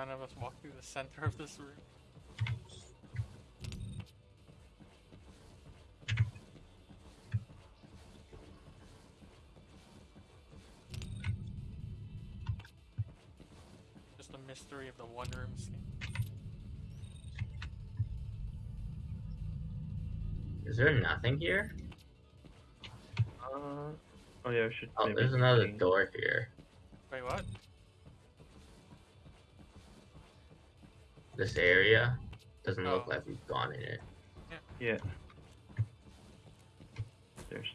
None of us walk through the center of this room. Just a mystery of the one room scene. Is there nothing here? Uh, oh yeah, we should. Oh, maybe there's another change- door here. Wait, what? This area doesn't look Oh. like we've gone in it. Yeah. There's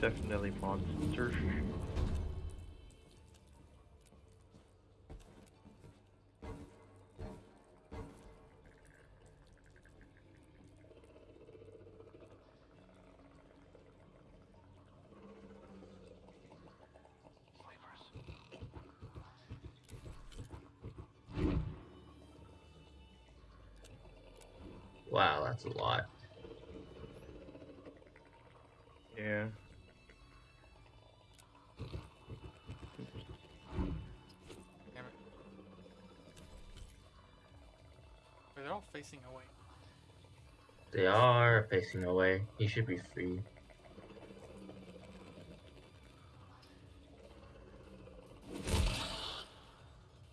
definitely monsters. Wow, that's a lot. Yeah. Damn it. Wait, they're all facing away. They are facing away. He should be free.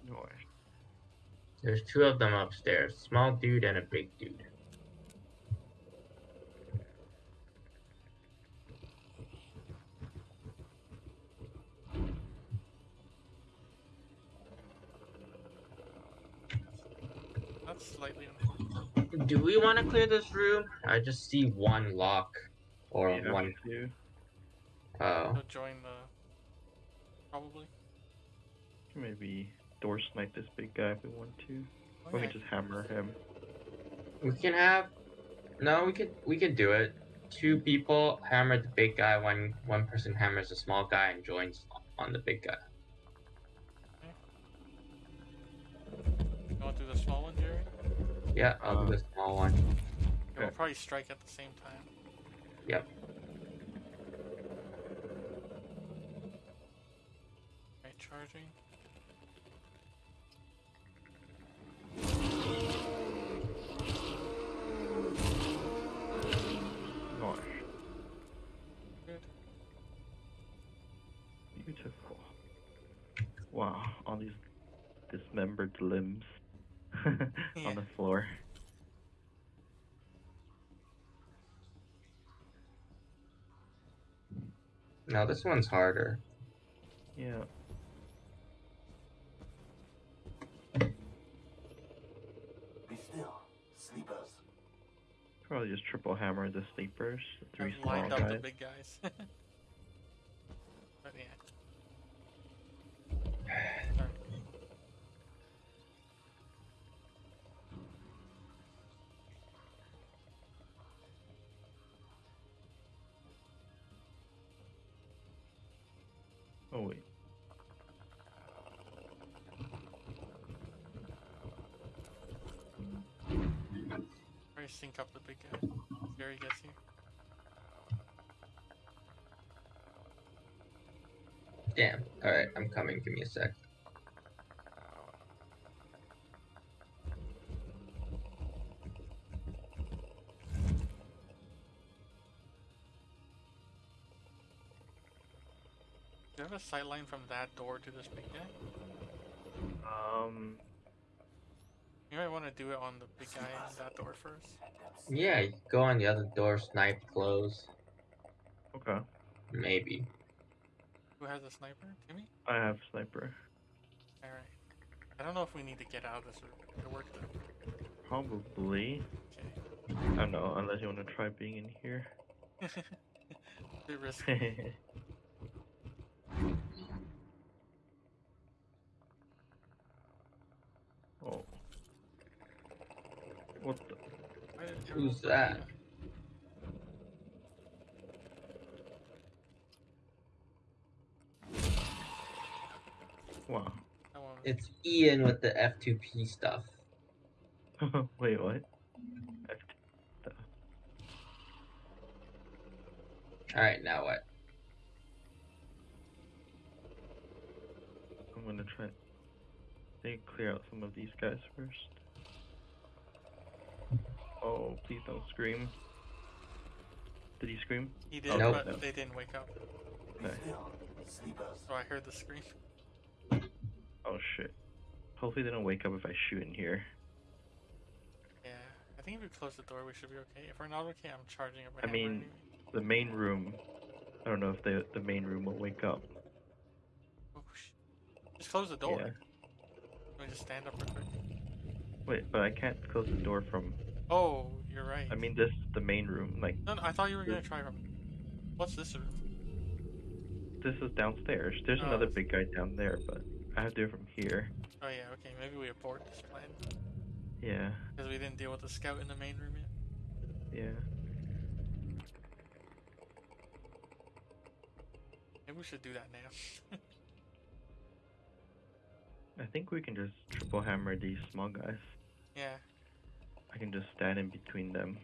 No. There's two of them upstairs. Small dude and a big dude. Slightly unfortunate. Do we want to clear this room? I just see one lock or Yeah, one. we do. Oh, They'll join the. Probably. Maybe door snipe this big guy if we want to. Oh, Or we yeah, can just hammer him. we can have. No, we could. We could do it. Two people hammer the big guy. One one person hammers the small guy and joins on the big guy. Yeah, I'll Uh, do the small one. Yeah, We'll probably strike at the same time. Yep. Right, charging. Gosh, Good. beautiful. Wow, all these dismembered limbs Yeah. on the floor. Now this one's harder. Yeah. Be still, sleepers. Probably just triple hammer the sleepers, the three I've small lined up the big guys. Try to sync up the big guy. Jerry gets here. Damn. Alright, I'm coming. Give me a sec. Do you have a sight line from that door to this big guy? Um, You might want to do it on the big guy in that door first. Yeah, go on the other door, snipe, close. okay. Maybe. Who has a sniper? Timmy? I have sniper. Alright. I don't know if we need to get out of this room to work though. Probably. Okay. I don't know, unless you want to try being in here. Bit risky. oh. What the? Who's that? Wow. That one was- It's Ian with the F2P stuff. Wait, what? F- Alright, now what? I'm gonna try. They clear out some of these guys first. Oh, please don't scream. Did he scream? He did, Nope. but No. they didn't wake up. Okay. So I heard the scream. Oh shit. Hopefully they don't wake up if I shoot in here. Yeah, I think if we close the door, we should be okay. If we're not okay, I'm charging up. I mean, The main room. I don't know if the the main room will wake up. oh, just close the door. Yeah. Let me just stand up real quick. Wait, but I can't close the door from. Oh, you're right. I mean, this is the main room. Like no, no, I thought you were gonna try from. What's this room? this is downstairs. There's Oh, another big guy down there, but I have to do it from here. Oh yeah, okay. Maybe we abort this plan Yeah, because we didn't deal with the scout in the main room yet. yeah. Maybe we should do that now. I think we can just triple hammer these small guys. yeah. I can just stand in between them.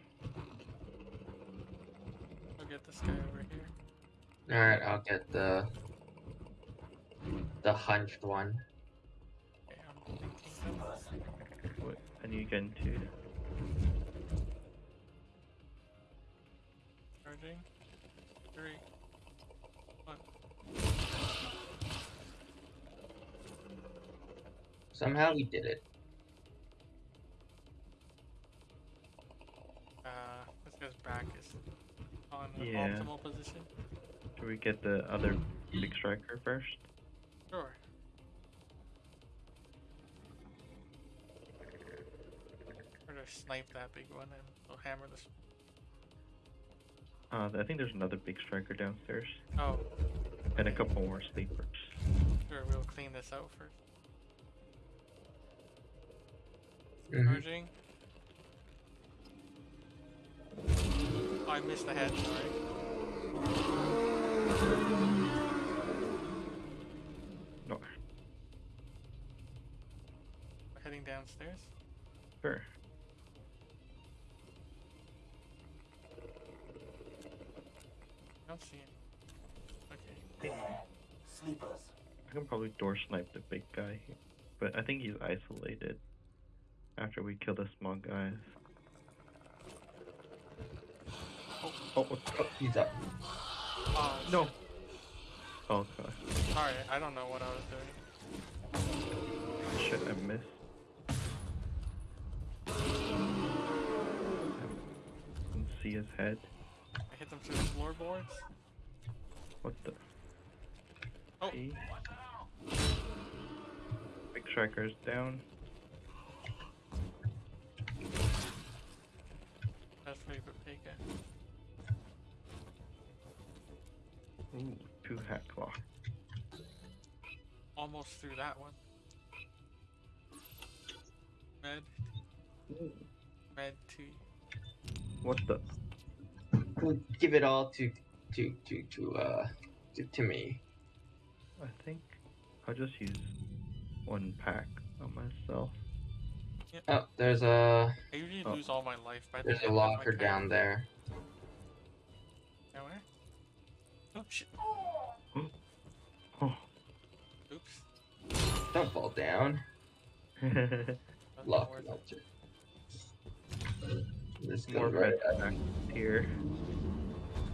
I'll get this guy over here. Alright, I'll get the the hunched one. Okay, I'm thinking. Sleepers. Wait, I need to get into. Charging. Three. One. Somehow we did it. Position. Should we get the other big striker first? Sure. Or to snipe that big one and we'll hammer this. Uh, I think there's another big striker downstairs, Oh, and a couple more sleepers. sure. We'll clean this out 1st Mhm. Charging. Oh, I missed the head. Sorry. No, We're heading downstairs. sure. I don't see him. Okay. There. Sleepers. I can probably door snipe the big guy, here, but I think he's isolated. After we kill the small guys. Oh. He's up. Oh, no. Oh god, Sorry, I don't know what I was doing. shit! I missed. I can see his head. I hit them through the floorboards. What the? Oh. See? Big striker's down. That's pretty good Pika. Ooh, two hat claw. Almost through that one. Med. Med two. What the? We'll give it all to to to to uh to, to me. I think I'll just use one pack on myself. Oh, there's a I usually Oh. lose all my life by the there's a end of my locker down there. Down where? Oh shit. Oh. Oops. Don't fall down. Lock worth it. melter. This more goes right med packs here.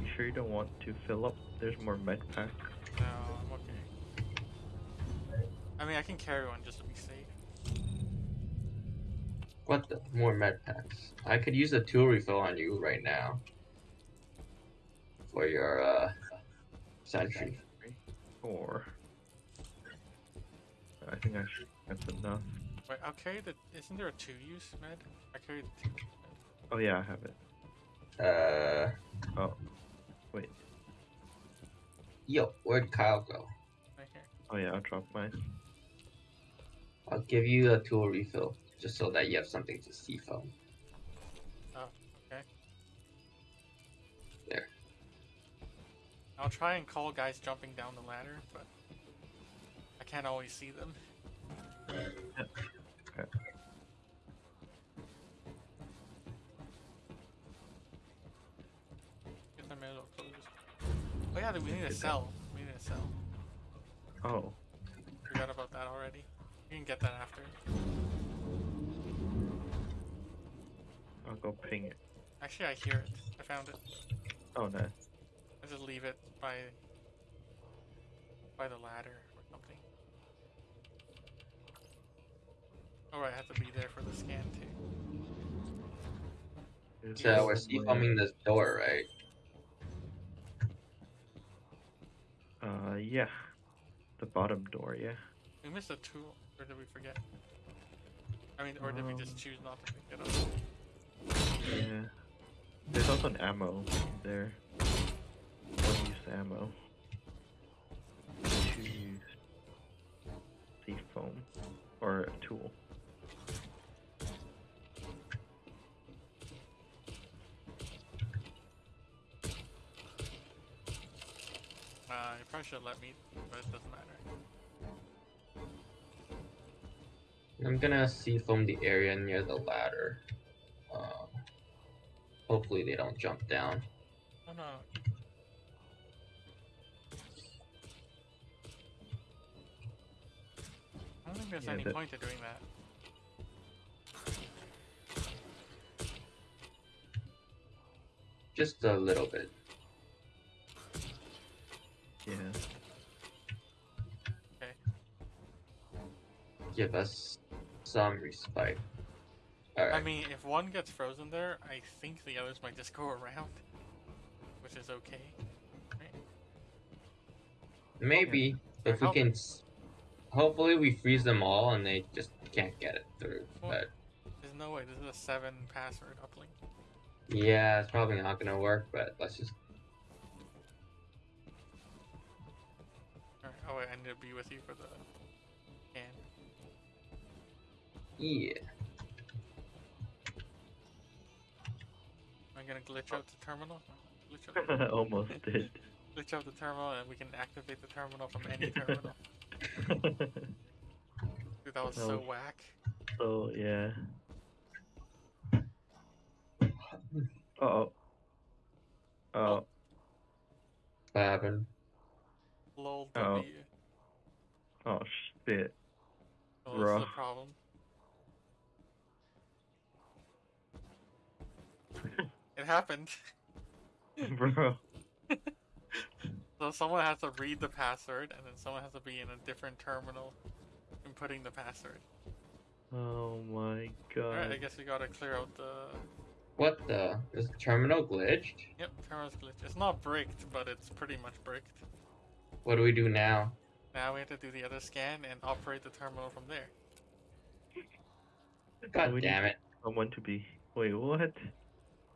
You sure you don't want to fill up? There's more med packs. No, I'm okay. I mean, I can carry one just to be safe. What the? More med packs. I could use a tool refill on you right now. For your uh sentry. Four. I think I should, that's enough. Wait, I'll carry the. Isn't there a two use med? I carry the two. use med. Oh yeah, I have it. Uh Oh, wait. yo, where'd Kyle go? Right here. Oh yeah, I'll drop mine. I'll give you a tool refill just so that you have something to see from. I'll try and call guys jumping down the ladder, but I can't always see them. Okay. Get the middle closed. Oh yeah, we need a cell. We need a cell. Oh, Forgot about that already. We You can get that after. I'll go ping it. Actually, I hear it. I found it. Oh, nice. I just leave it by by the ladder or something. Oh, I have to be there for the scan too. There's So we're somewhere- C-foaming this door, right? Uh, yeah. The bottom door, yeah. We missed a tool, or did we forget? I mean, or did we just Um, choose not to pick it up? Yeah. There's also an ammo there. One use ammo. Two use sea foam. Or a tool. Uh, you probably should let me, but it doesn't matter. I'm gonna C-foam the area near the ladder. Uh, hopefully they don't jump down. Oh no. I don't think there's Yeah, any that- point to doing that. Just a little bit. Yeah. Okay. Give us some respite. Alright. I mean, if one gets frozen there, I think the others might just go around, which is okay. Maybe if we How- can. S- Hopefully, we freeze them all and they just can't get it through. Well- But There's no way. This is a seven password uplink. yeah, it's probably not gonna work. But let's just. Alright, oh wait, I need to be with you for the scan. Yeah. Am I gonna glitch out the terminal? No, Glitch out, Almost did. glitch out the terminal, and we can activate the terminal from any terminal. Dude, that was so No. whack. so, yeah. Uh oh. Oh, What happened? Lol Oh. W. oh shit. Oh, this is Bruh. the problem. It happened. Bro. So someone has to read the password, and then someone has to be in a different terminal inputting the password. Oh my god. Alright, I guess we gotta clear out the. What the? Is the terminal glitched? Yep, terminal's glitch. It's not bricked, but it's pretty much bricked. What do we do now? Now we have to do the other scan and operate the terminal from there. God we damn it! Someone to be. Wait, what?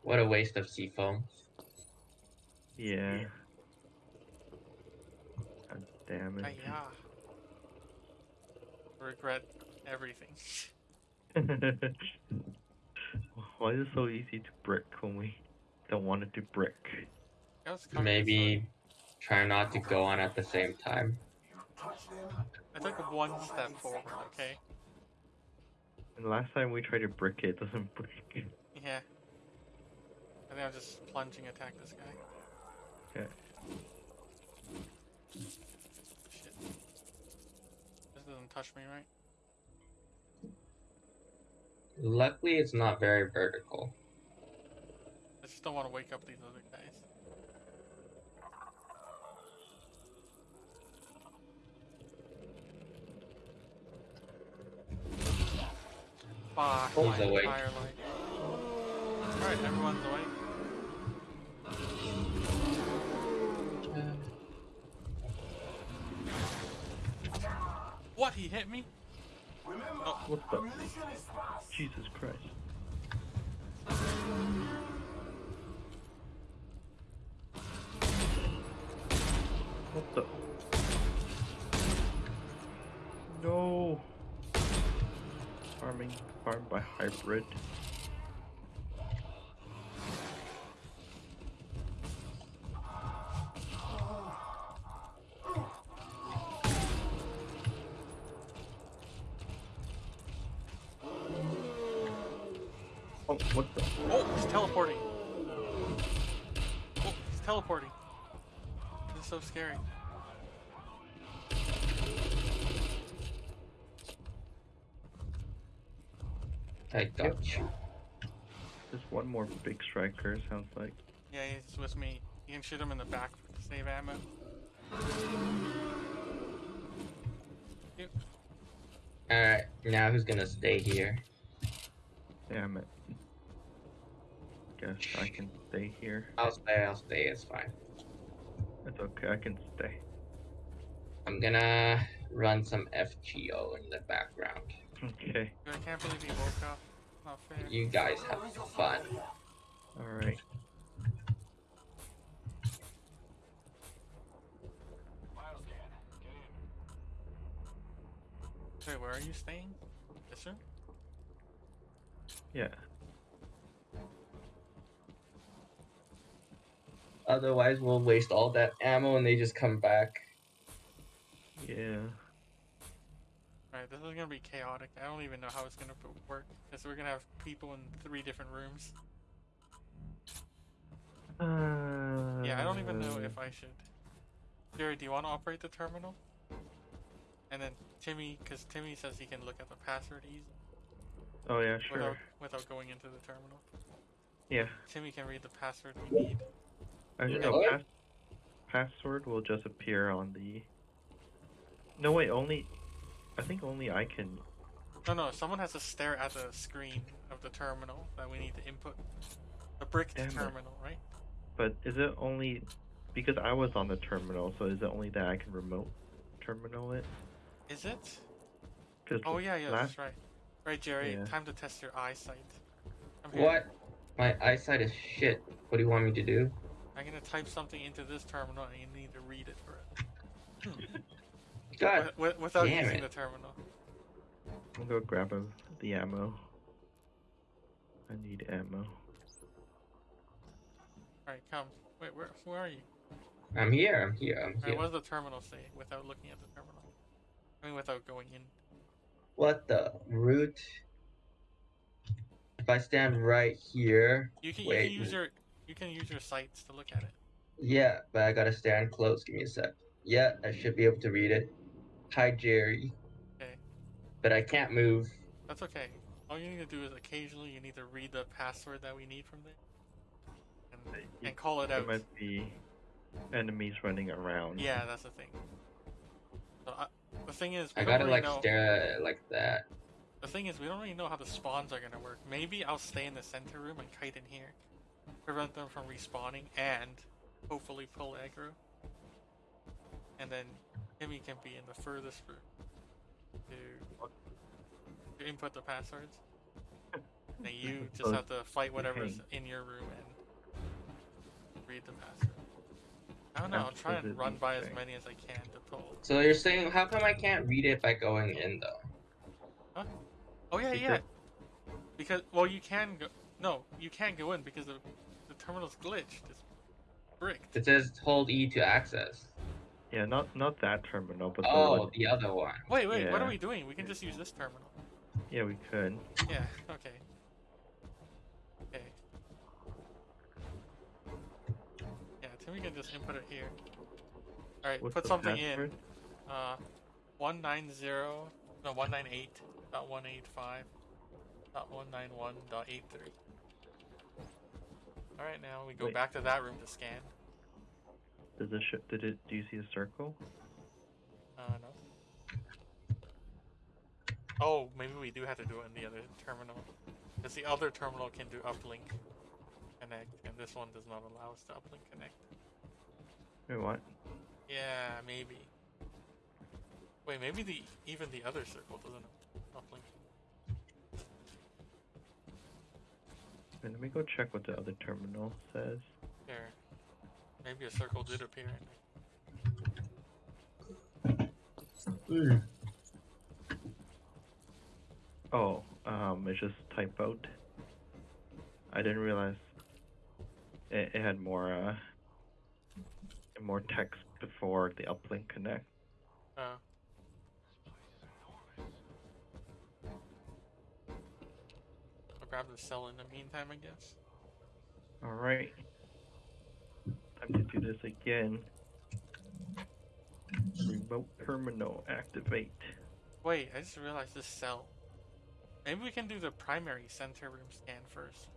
What a waste of C-foam. Yeah. God damn it. Hiya. Regret everything. Why is it so easy to brick when we don't want it to brick? That was coming Maybe try not to go on at the same time. Touch them. this way. I took one step forward, okay? And last time we tried to brick it, it doesn't brick. Yeah. I think I'll just plunging attack this guy. Okay. Doesn't touch me, right? Luckily, it's not very vertical. I just don't want to wake up these other guys. Fuck, my awake? Alright, everyone's awake. What? He hit me? Remember, Oh. What the? ammunition is fast. Jesus Christ. What the? No! Farming, farmed by hybrid. I got you. There's one more big striker, sounds like. Yeah, he's with me. You can shoot him in the back to save ammo. Yep. Alright, now who's gonna stay here? Damn it. Guess I can stay here. I'll stay, I'll stay, it's fine. It's okay, I can stay. I'm gonna run some FGO in the background. Okay, I can't believe he woke up. Not fair. You guys have fun. alright. Miles can. Get in. Wait, where are you staying? This room? Yeah. Otherwise, we'll waste all that ammo and they just come back. Yeah. Alright, this is gonna be chaotic. I don't even know how it's gonna work. Because we're gonna have people in three different rooms. Uh, Yeah, I don't even know if I should. Jerry, do you want to operate the terminal? And then Timmy, because Timmy says he can look at the password easily Oh yeah, sure. without, without going into the terminal. Yeah. Timmy can read the password we need. Actually, Yeah. no, pass- password will just appear on the. No wait, only. I think only I can. No, no, someone has to stare at the screen of the terminal that we need to input. The brick Damn it. terminal, right? But is it only because I was on the terminal? So is it only that I can remote terminal it? Is it? Oh yeah, yeah, last that's right. Right, Jerry. Yeah. Time to test your eyesight. What? My eyesight is shit. What do you want me to do? I'm gonna type something into this terminal, and you need to read it for it. God, Wi- wi- without damn using it. the terminal. I'll go grab a, the ammo. I need ammo. Alright, come. Wait, where, where are you? I'm here. I'm here. I'm Alright, here. what does the terminal say without looking at the terminal? I mean, without going in. What the root? If I stand right here, You can, you can use your you can use your sights to look at it. yeah, but I gotta stand close. Give me a sec. Yeah, I should be able to read it. Hi, Jerry. Okay. But I can't move. That's okay. All you need to do is occasionally you need to read the password that we need from there, and, and call it There out. might be enemies running around. Yeah, that's the thing. So I, the thing is, we I gotta really like know. stare at it like that. The thing is, we don't really know how the spawns are gonna work. Maybe I'll stay in the center room and kite in here, prevent them from respawning, and hopefully pull aggro. And then Timmy can be in the furthest room to, to input the passwords. And you just have to fight whatever's in your room and read the password. I don't know. I'll try and run by as many as I can to pull. So you're saying, how come I can't read it by going in though? Oh yeah, yeah. Because- Because well, you can go. No, you can't go in because the the terminal's glitched. It's bricked. It says hold E to access. Yeah, not not that terminal, but the Oh, one. the other one. Wait, wait. What are we doing? We can just use this terminal. Yeah, we could. Yeah. Okay. Okay. Yeah, Timmy can just input it here. All right, What's put something password? in. Uh, one nine zero. No, one nine eight. Dot one eight five. Dot one nine one. Dot eight three. All right, now we go Wait. back to that room to scan. Does it? Did it? Do you see a circle? Uh, no. Oh, maybe we do have to do it in the other terminal. Because the other terminal can do uplink connect, and this one does not allow us to uplink connect. Wait, what? Yeah, maybe. Wait, maybe the even the other circle doesn't uplink. Wait, let me go check what the other terminal says. Maybe a circle did appear. Hmm. Oh, um, it's just typoed. I didn't realize it, it had more uh more text before the uplink connect. Uh, I'll grab the cell in the meantime, I guess. All right, time to do this again. Remote terminal activate. Wait, I just realized this cell. Maybe we can do the primary center room scan first.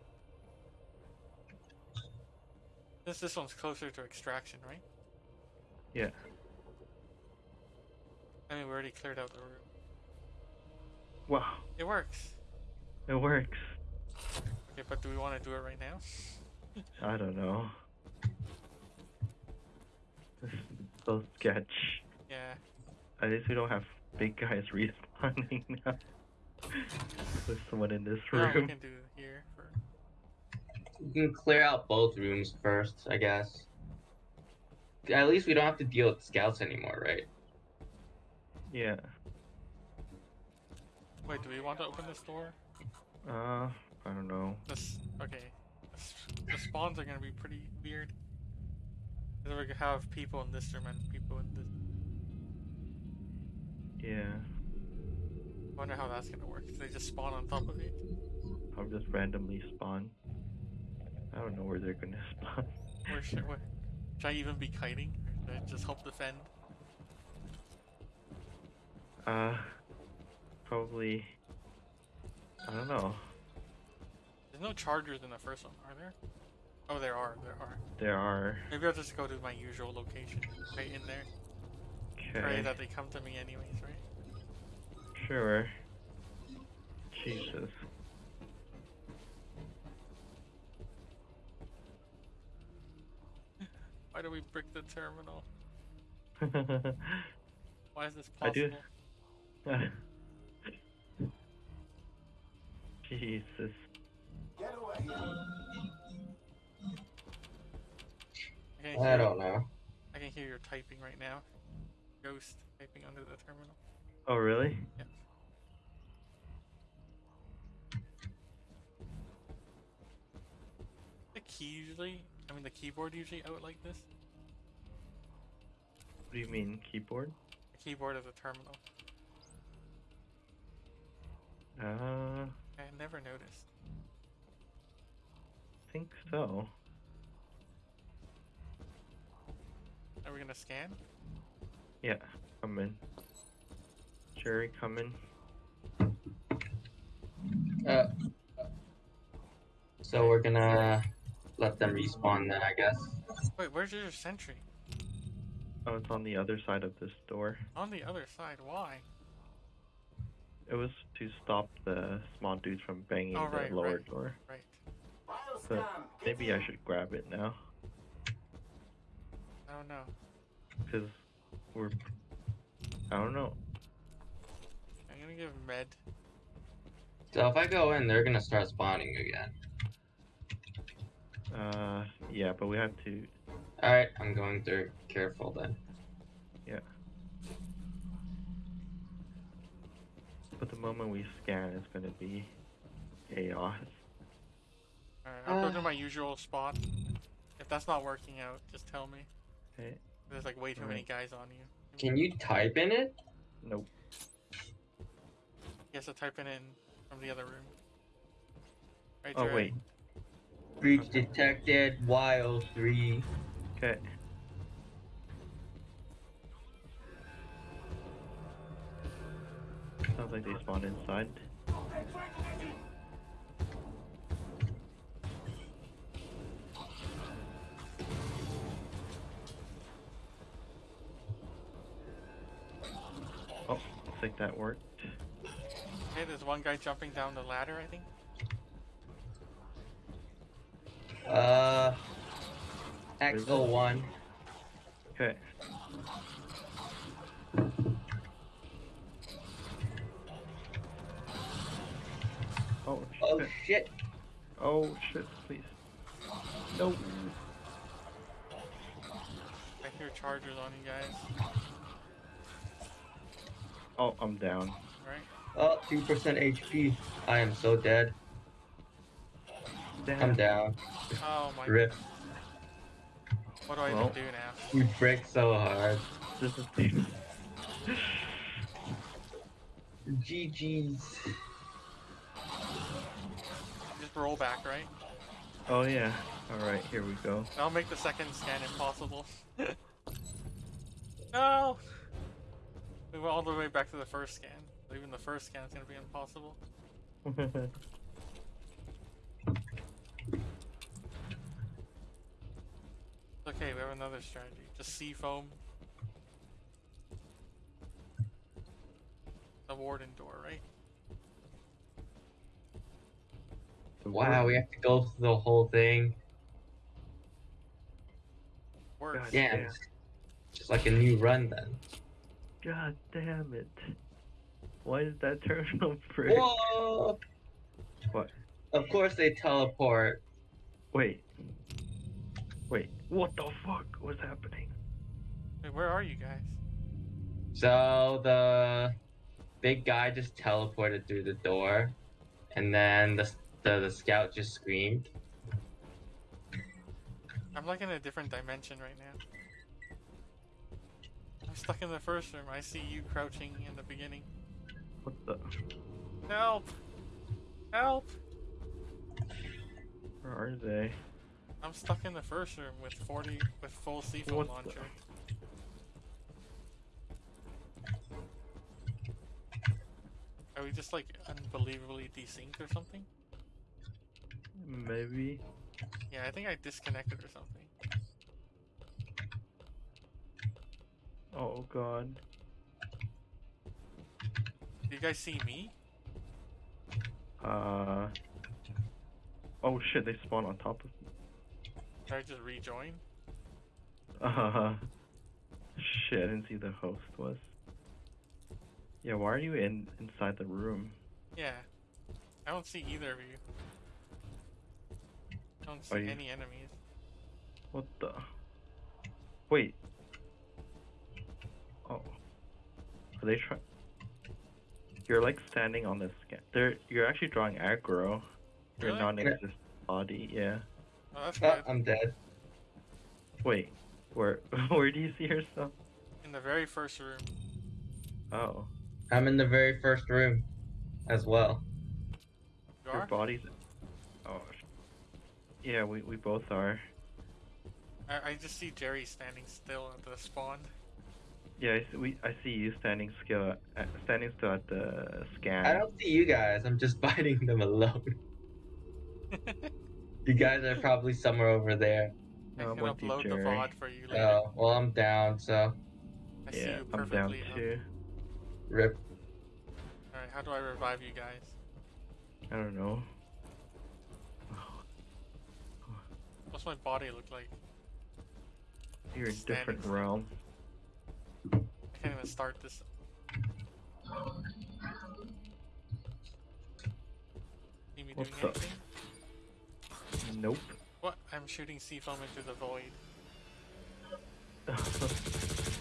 Since this one's closer to extraction, right? Yeah. I mean, we already cleared out the room. Wow, It works. it works. Okay, but do we want to do it right now? I don't know. This is so sketch. Yeah. At least we don't have big guys respawning now. With someone in this No, we room. can do here for. We can clear out both rooms first, I guess. At least we don't have to deal with scouts anymore, right? Yeah. Wait, do we want to open this door? Uh, I don't know. This okay. The spawns are gonna be pretty weird. Cause we're gonna have people in this room and people in this. Yeah. I wonder how that's gonna work. Do they just spawn on top of it? I'll just randomly spawn. I don't know where they're gonna spawn. Or should, what, should I even be kiting? Or should I just help defend? Uh, probably. I don't know. There's no chargers in the first one, are there? Oh, there are. There are. There are. Maybe I'll just go to my usual location, right in there. Okay. Pray that they come to me anyways, right? Sure. Jesus. Why do we brick the terminal? Why is this possible? I do- possible? Jesus. Get away. I I don't know. I can hear your typing right now. Ghost typing under the terminal. Oh, really? Yeah. The key usually, I mean the keyboard usually out like this. What do you mean, keyboard? The keyboard of the terminal. Uh, I never noticed. I think so. Are we gonna scan? Yeah, come in. Jerry, come in. Uh, so we're gonna let them respawn then, I guess. Wait, where's your sentry? Oh, it's on the other side of this door. On the other side. Why? It was to stop the small dudes from banging Oh, the lower right. door. Right. But Bioscan. maybe I should grab it now, I don't know. because we're. I don't know. I'm gonna give med. So if I go in, they're gonna start spawning again. Uh, yeah, but we have to. Alright, I'm going through. Careful then. Yeah. But the moment we scan, it's gonna be chaos. Alright, I'll go Uh. to my usual spot. If that's not working out, just tell me. Okay. There's like way too many guys on you. Can you type in it? Nope. He has to type it in from the other room. Right, Oh Jerry? wait. Breach detected. YO3. Okay. Sounds like they spawned inside. That worked. Okay, there's one guy jumping down the ladder, I think. Uh. XO1. Okay. Oh Oh shit. shit. Oh shit, please. No. I hear chargers on you guys. Oh, I'm down. Right? Oh, 2% HP. I am so dead. Damn. I'm down. Oh my Rip. What do I Well. even do now? We break so hard. This is the GG's. Just roll back, right? Oh yeah. Alright, here we go. I'll make the second scan impossible. no! We went all the way back to the first scan. So even the first scan is gonna be impossible. Okay, we have another strategy. Just C-foam. The warden door, right? Wow, we have to go through the whole thing. Works. God Yeah, damn. just like a new run then. God damn it. Why is that terminal free? Whoa! What? Of course they teleport. Wait. Wait. What the fuck was happening? Wait, where are you guys? So the big guy just teleported through the door, and then the the, the scout just screamed. I'm like in a different dimension right now. I'm stuck in the first room. I see you crouching in the beginning. What the? Help! Help! Where are they? I'm stuck in the first room with 40 with full C-foam What the- launcher. Are we just like unbelievably desynced or something? Maybe. Yeah, I think I disconnected or something. Oh god. Do you guys see me? Uh. Oh shit! They spawn on top of. me. Can I just rejoin? Uh. Shit! I didn't see the host was. Yeah. Why are you in inside the room? Yeah. I don't see either of you. I don't see you- any enemies. What the? Wait. Are they try? You're like standing on this. Scan- They're you're actually drawing aggro. Your Really? non-existent body. Yeah. Oh, that's uh, Oh, good. I'm dead. Wait. Where where do you see yourself? In the very first room. Oh. I'm in the very first room, as well. You Your are? body's. Oh. sh- Yeah, we we both are. I, I just see Jerry standing still at the spawn. Yeah, I see, we I see you standing still at, standing still at the scan. I don't see you guys. I'm just fighting them alone. You guys are probably somewhere over there. I No, oh, can I'm with you, upload the Jerry. VOD for you later. Oh, well, I'm down. So, I see Yeah, you I'm down perfectly. up. too. rip. Alright, how do I revive you guys? I don't know. What's my body look like? You're in Standing different still. realm. I can't even start this. See me What doing the- anything? Nope. What? I'm shooting C-foam into the void.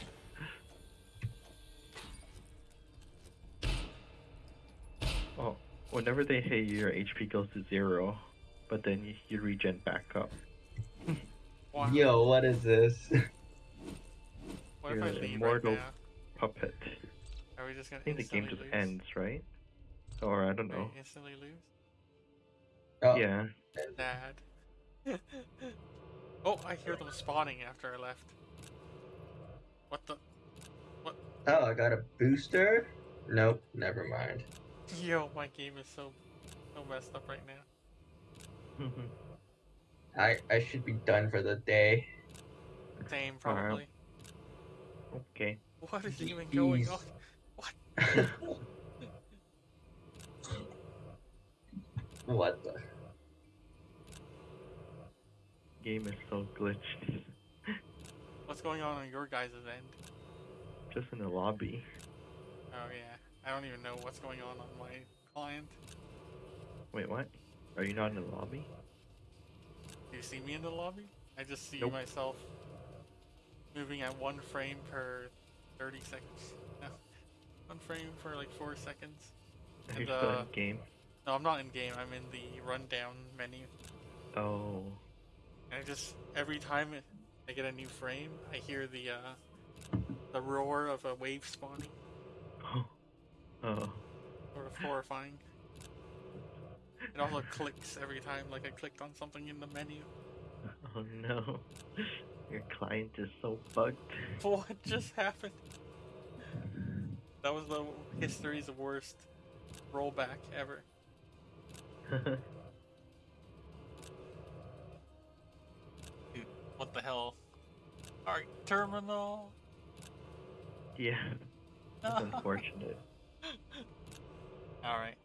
oh, whenever they hit you, your HP goes to zero, but then you, you regen back up. Wow. Yo, what is this? what if I you're leave immortal. right now? Puppet. Are we just gonna I think the game just lose? ends, right? Or I don't Wait, know. instantly lose? Oh, Yeah. Dad. oh, I hear them spawning after I left. What the? What? Oh, I got a booster? Nope, never mind. Yo, my game is so, so messed up right now. I I should be done for the day. Same, Alright. probably. okay. What is even going Jeez. on? what the? Game is so glitched. What's going on on your guys' end? Just in the lobby. Oh yeah, I don't even know what's going on on my client. Wait, what? Are you not in the lobby? Do you see me in the lobby? I just see Nope. myself moving at one frame per 30 seconds. No, one frame for like four seconds. Are And, you still uh, in game? No, I'm not in game. I'm in the rundown menu. Oh. And I just every time I get a new frame, I hear the uh, the roar of a wave spawning. Oh. Oh. Sort of horrifying. It also clicks every time, like I clicked on something in the menu. Oh no. Your client is so fucked. What just happened? That was the history's worst rollback ever. Dude, what the hell? All right, terminal. Yeah. That's unfortunate. All right.